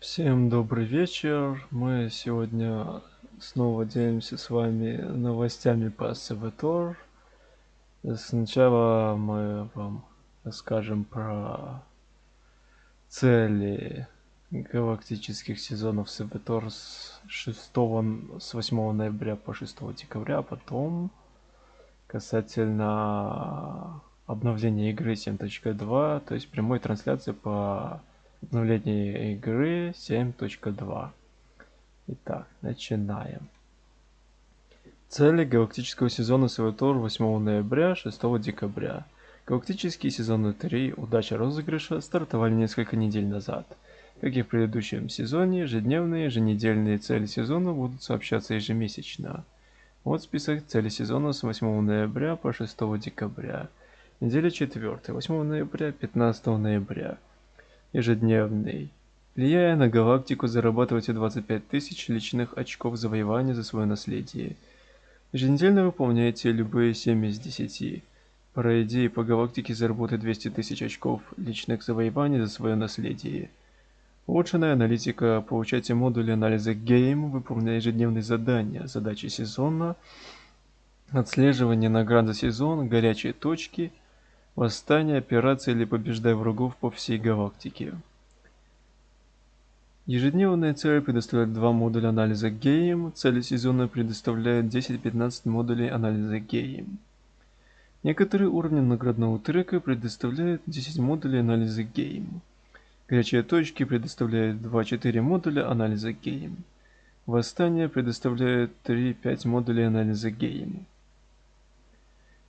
Всем добрый вечер. Мы сегодня снова делимся с вами новостями по Севатор. Сначала мы вам расскажем про цели галактических сезонов Севатор с 6 с 8 ноября по 6 декабря, а потом касательно обновления игры 7.2, то есть прямой трансляции по обновление игры 7.2. Итак, начинаем. Цели галактического сезона СВТОР 8 ноября 6 декабря. Галактические сезоны 3 «Удача розыгрыша» стартовали несколько недель назад. Как и в предыдущем сезоне, ежедневные, еженедельные цели сезона будут сообщаться ежемесячно. Вот список целей сезона с 8 ноября по 6 декабря. Неделя 4, 8 ноября, 15 ноября ежедневный. Влияя на галактику, зарабатывайте 25 тысяч личных очков завоевания за свое наследие. Еженедельно выполняйте любые 7 из 10. Пройди по галактике заработай 200 тысяч очков личных завоеваний за свое наследие. Улучшенная аналитика. Получайте модули анализа Game, выполняя ежедневные задания, задачи сезона, отслеживание наград за сезон, горячие точки – Восстание, операция или побеждай врагов по всей галактике. Ежедневная цель предоставляет два модуля анализа Game, цели сезона предоставляет 10-15 модулей анализа Game. Некоторые уровни наградного трека предоставляют 10 модулей анализа Game. Горячие точки предоставляют 2-4 модуля анализа Game. Восстание предоставляет 3-5 модулей анализа Game.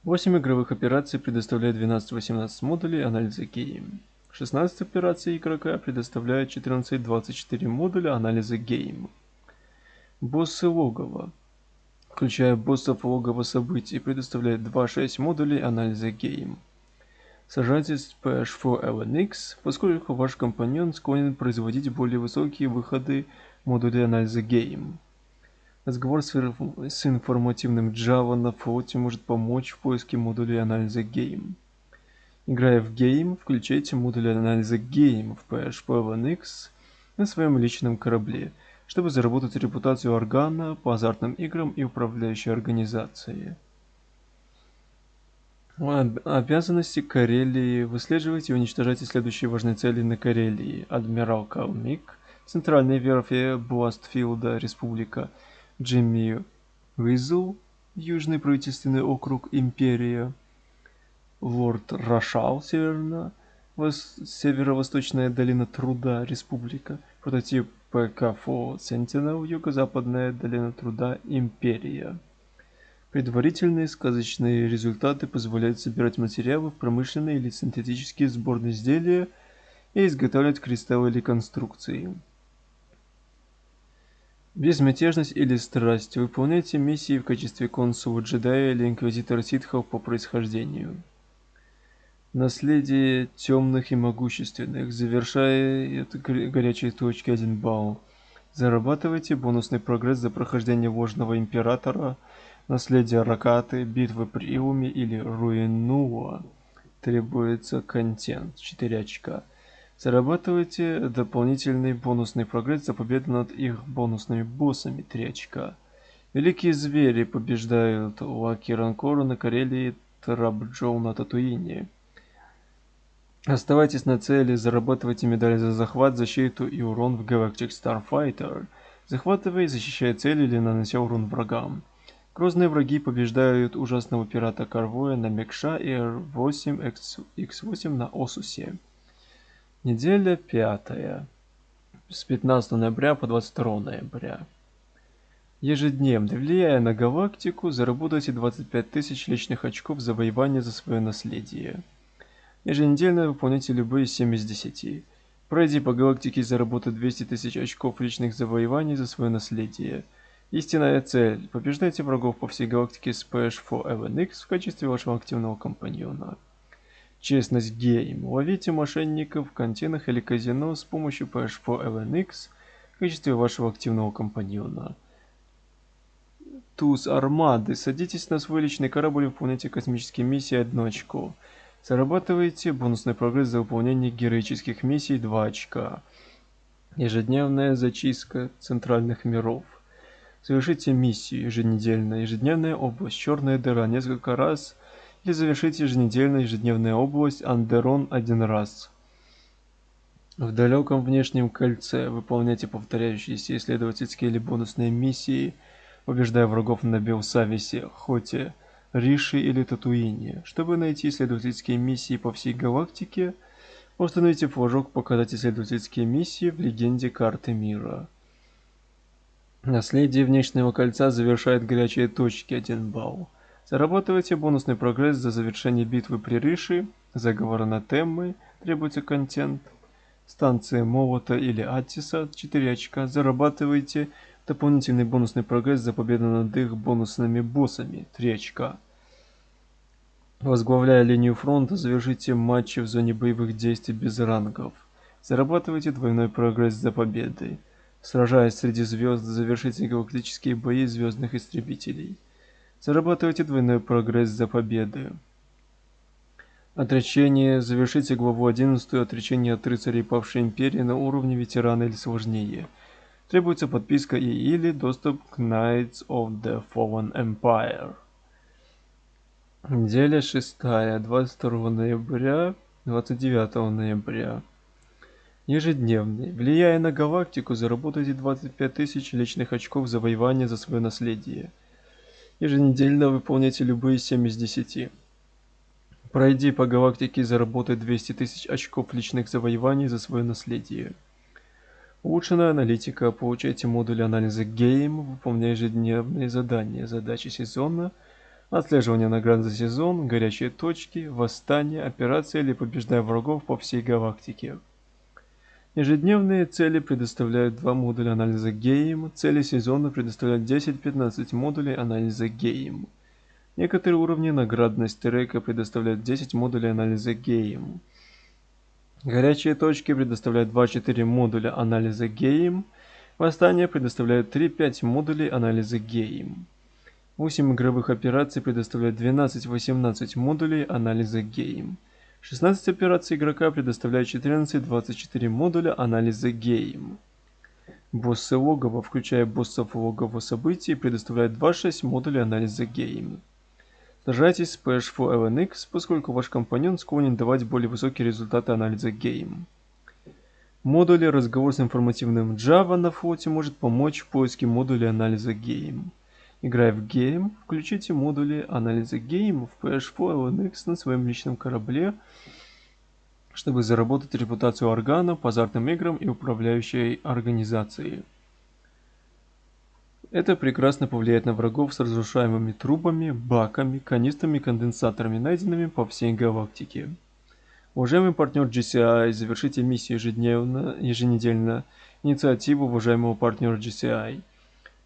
8 игровых операций предоставляет 12-18 модулей анализа Game. 16 операций игрока предоставляет 14-24 модуля анализа Game. Боссы логова. Включая боссов логова событий, предоставляет 2-6 модулей анализа Game. Сажательств PH4 LNX, поскольку ваш компаньон склонен производить более высокие выходы модулей анализа Game. Разговор с, информативным Java на флоте может помочь в поиске модулей анализа Game. Играя в Game, включайте модуль анализа Game в PHP-1X на своем личном корабле, чтобы заработать репутацию органа по азартным играм и управляющей организации. Обязанности Карелии. Выслеживайте и уничтожайте следующие важные цели на Карелии. Адмирал Калмик, Центральная верфь Бластфилда, Республика, Джимми Уизл, Южный правительственный округ Империя, Лорд Рошал, Северно, Северо-Восточная долина Труда, Республика, прототип ПКФО Sentinel, Юго-Западная долина Труда, Империя. Предварительные сказочные результаты позволяют собирать материалы в промышленные или синтетические сборные изделия и изготавливать кристаллы или конструкции. Безмятежность или страсть. Выполняйте миссии в качестве консула джедая или инквизитора ситхов по происхождению. Наследие темных и могущественных. Завершая горячие точки 1 балл. Зарабатывайте бонусный прогресс за прохождение Вожного Императора, Наследие Ракаты, Битвы при Иуме или Руинуа. Требуется контент 4 очка. Зарабатывайте дополнительный бонусный прогресс за победу над их бонусными боссами 3 очка. Великие звери побеждают Лаки Ранкору на Карелии Трабджоу на Татуине. Оставайтесь на цели, зарабатывайте медали за захват, защиту и урон в Galactic Starfighter. Захватывая и защищая цели или нанося урон врагам. Грозные враги побеждают ужасного пирата Карвоя на Мекша и R8X8 на Осусе. Неделя пятая. С 15 ноября по 22 ноября. Ежедневно, влияя на галактику, заработайте 25 тысяч личных очков завоевания за свое наследие. Еженедельно выполняйте любые 7 из 10. Пройди по галактике и заработай 200 тысяч очков личных завоеваний за свое наследие. Истинная цель. Побеждайте врагов по всей галактике с PH4 в качестве вашего активного компаньона. Честность гейм. Ловите мошенников в контейнах или казино с помощью PH4 LNX в качестве вашего активного компаньона. Туз Армады. Садитесь на свой личный корабль и выполняйте космические миссии 1 очко. Зарабатывайте бонусный прогресс за выполнение героических миссий 2 очка. Ежедневная зачистка центральных миров. Совершите миссию еженедельно. Ежедневная область Черная дыра несколько раз. Или завершите еженедельно ежедневная область Андерон один раз. В далеком внешнем кольце выполняйте повторяющиеся исследовательские или бонусные миссии, побеждая врагов на Белсависе, Хоте, Риши или Татуине. Чтобы найти исследовательские миссии по всей галактике – Установите флажок «Показать исследовательские миссии» в легенде карты мира. Наследие внешнего кольца завершает горячие точки 1 балл. Зарабатывайте бонусный прогресс за завершение битвы при Риши, заговора на теммы, требуется контент, станция Молота или Аттиса 4 очка. Зарабатывайте дополнительный бонусный прогресс за победу над их бонусными боссами 3 очка. Возглавляя линию фронта, завершите матчи в зоне боевых действий без рангов. Зарабатывайте двойной прогресс за победой. Сражаясь среди звезд, завершите галактические бои звездных истребителей. Зарабатывайте двойной прогресс за победы. Отречение. Завершите главу 11 отречение от рыцарей павшей империи на уровне ветерана или сложнее. Требуется подписка и или доступ к Knights of the Fallen Empire. Неделя шестая, 22 ноября, 29 ноября. Ежедневный. Влияя на галактику, заработайте 25 тысяч личных очков завоевания за свое наследие. Еженедельно выполняйте любые 7 из 10. Пройди по галактике и заработай 200 тысяч очков личных завоеваний за свое наследие. Улучшенная аналитика. Получайте модуль анализа Game, выполняя ежедневные задания, задачи сезона – Отслеживание наград за сезон, горячие точки, восстание, операция или побеждая врагов по всей галактике. Ежедневные цели предоставляют два модуля анализа Game, цели сезона предоставляют 10-15 модулей анализа Game. Некоторые уровни наградность трека предоставляют 10 модулей анализа Game. Горячие точки предоставляют 2-4 модуля анализа Game. Восстание предоставляет 3-5 модулей анализа Game. 8 игровых операций предоставляют 12-18 модулей анализа Game. 16 операций игрока предоставляют 14-24 модуля анализа Game. Боссы логова, включая боссов логова событий, предоставляют 2-6 модулей анализа Game. Сражайтесь с PH4 LNX, поскольку ваш компаньон склонен давать более высокие результаты анализа Game. Модули разговор с информативным Java на флоте может помочь в поиске модуля анализа Game. Играя в гейм, включите модули анализа Game в PH4 LNX на своем личном корабле, чтобы заработать репутацию органа по азартным играм и управляющей организации. Это прекрасно повлияет на врагов с разрушаемыми трубами, баками, канистрами и конденсаторами, найденными по всей галактике. Уважаемый партнер GCI, завершите миссию ежедневно, еженедельно, инициативу уважаемого партнера GCI –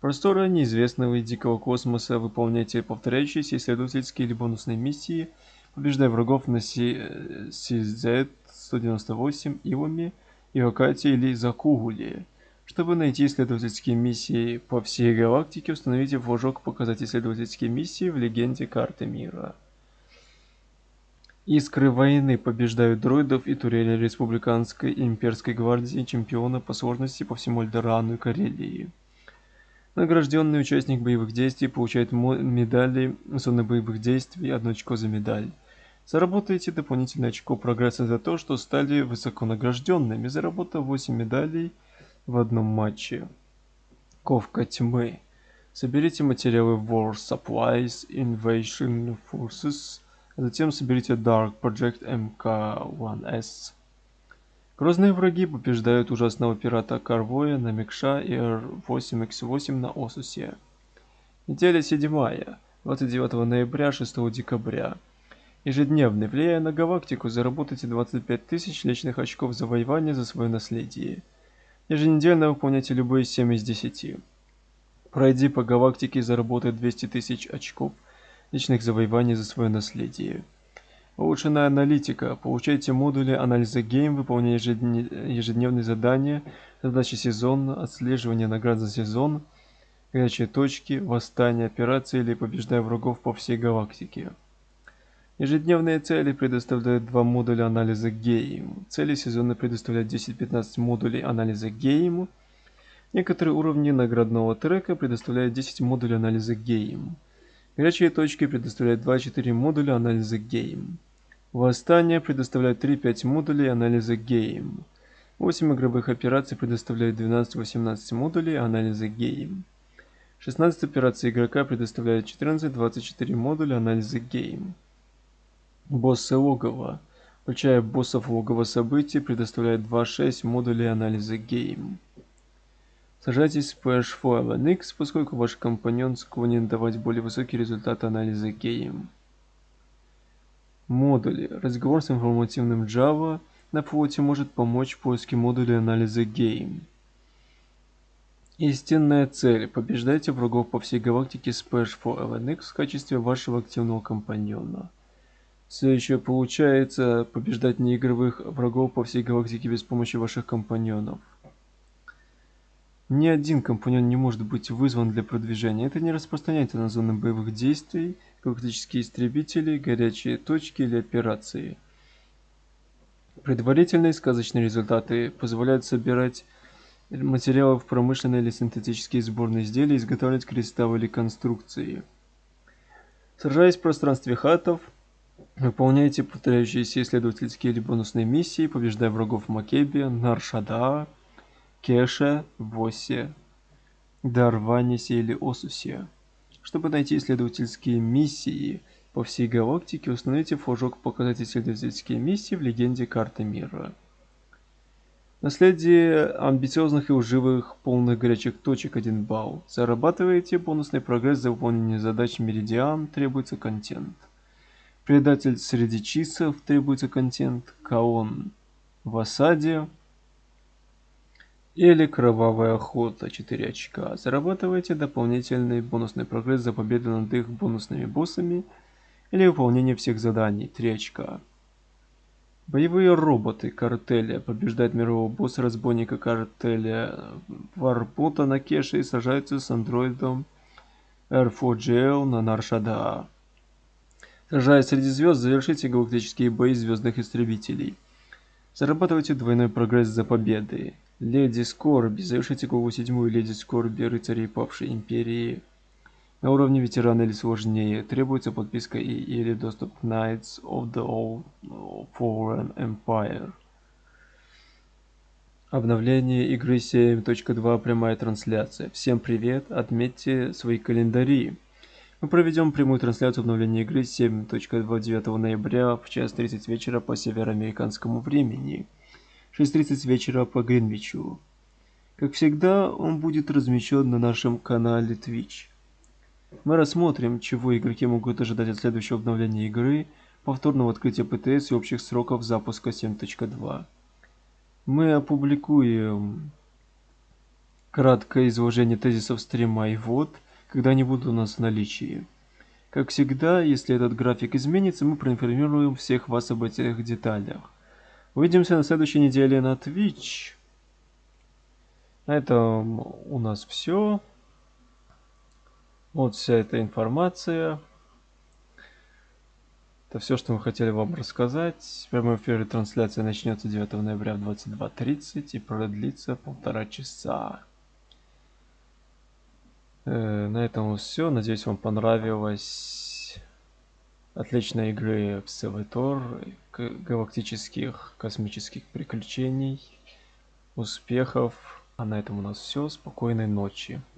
Просторы неизвестного и дикого космоса, выполняйте повторяющиеся исследовательские или бонусные миссии, побеждая врагов на CZ-198 Ивами, Иокате или Закугуле. Чтобы найти исследовательские миссии по всей галактике, установите флажок «Показать исследовательские миссии» в легенде карты мира. Искры войны побеждают дроидов и турели Республиканской и Имперской гвардии чемпиона по сложности по всему Альдорану и Карелии. Награжденный участник боевых действий получает медали зоны боевых действий, одно очко за медаль. Заработайте дополнительное очко прогресса за то, что стали высоконагражденными, заработав 8 медалей в одном матче. Ковка тьмы. Соберите материалы War Supplies, Invasion Forces, а затем соберите Dark Project MK1S. Грозные враги побеждают ужасного пирата Карвоя на Мекша и R8X8 на Осусе. Неделя 7. 29 ноября 6 декабря. Ежедневный, влияя на галактику, заработайте 25 тысяч личных очков завоевания за свое наследие. Еженедельно выполняйте любые 7 из 10. Пройди по галактике и заработай 200 тысяч очков личных завоеваний за свое наследие. Улучшенная аналитика. Получайте модули анализа гейм, выполняя ежедневные задания, задачи сезона, отслеживание наград за сезон, горячие точки, восстание, операции или побеждая врагов по всей галактике. Ежедневные цели предоставляют два модуля анализа Game. Цели сезона предоставляют 10-15 модулей анализа Game. Некоторые уровни наградного трека предоставляют 10 модулей анализа Game. Горячие точки предоставляют 2-4 модуля анализа Game. Восстание предоставляет 3-5 модулей анализа Game. 8 игровых операций предоставляют 12-18 модулей анализа Game. 16 операций игрока предоставляют 14-24 модуля анализа Game. Боссы логова. Включая боссов логова событий, предоставляет 2.6 модулей анализа Game. Сажайтесь в PH4 LNX, поскольку ваш компаньон склонен давать более высокий результат анализа Game. Модули. Разговор с информативным Java на флоте может помочь в поиске модулей анализа Game. Истинная цель. Побеждайте врагов по всей галактике с PH4 LNX в качестве вашего активного компаньона. Все еще получается побеждать неигровых врагов по всей галактике без помощи ваших компаньонов. Ни один компаньон не может быть вызван для продвижения. Это не распространяется на зоны боевых действий, галактические истребители, горячие точки или операции. Предварительные сказочные результаты позволяют собирать материалы в промышленные или синтетические сборные изделия, изготавливать кристаллы конструкции. Сражаясь в пространстве хатов, Выполняйте повторяющиеся исследовательские или бонусные миссии, побеждая врагов в Макебе, Наршада, Кеше, Восе, Дарванисе или Осусе. Чтобы найти исследовательские миссии по всей галактике, установите флажок «Показать исследовательские миссии» в легенде карты мира. Наследие амбициозных и уживых полных горячих точек 1 балл. Зарабатываете бонусный прогресс за выполнение задач Меридиан, требуется контент. Предатель среди чисов требуется контент, Каон в осаде или Кровавая охота 4 очка. Зарабатывайте дополнительный бонусный прогресс за победу над их бонусными боссами или выполнение всех заданий 3 очка. Боевые роботы картеля побеждают мирового босса разбойника картеля Варпота на Кеше и сражаются с андроидом R4GL на Наршада. Сражаясь среди звезд, завершите галактические бои звездных истребителей. Зарабатывайте двойной прогресс за победы. Леди Скорби. Завершите главу седьмую Леди Скорби рыцарей павшей империи. На уровне ветерана или сложнее. Требуется подписка и или доступ к Knights of the Old Foreign Empire. Обновление игры 7.2 прямая трансляция. Всем привет, отметьте свои календари. Мы проведем прямую трансляцию обновления игры 7.29 ноября в час 30 вечера по североамериканскому времени, 6.30 вечера по Гринвичу. Как всегда, он будет размещен на нашем канале Twitch. Мы рассмотрим, чего игроки могут ожидать от следующего обновления игры, повторного открытия ПТС и общих сроков запуска 7.2. Мы опубликуем краткое изложение тезисов стрима и вот – когда они будут у нас в наличии. Как всегда, если этот график изменится, мы проинформируем всех вас об этих деталях. Увидимся на следующей неделе на Twitch. На этом у нас все. Вот вся эта информация. Это все, что мы хотели вам рассказать. Прямой эфир трансляция начнется 9 ноября в 22.30 и продлится полтора часа. Э, на этом все. Надеюсь, вам понравилось. Отличной игры в Севитор, галактических космических приключений, успехов. А на этом у нас все. Спокойной ночи.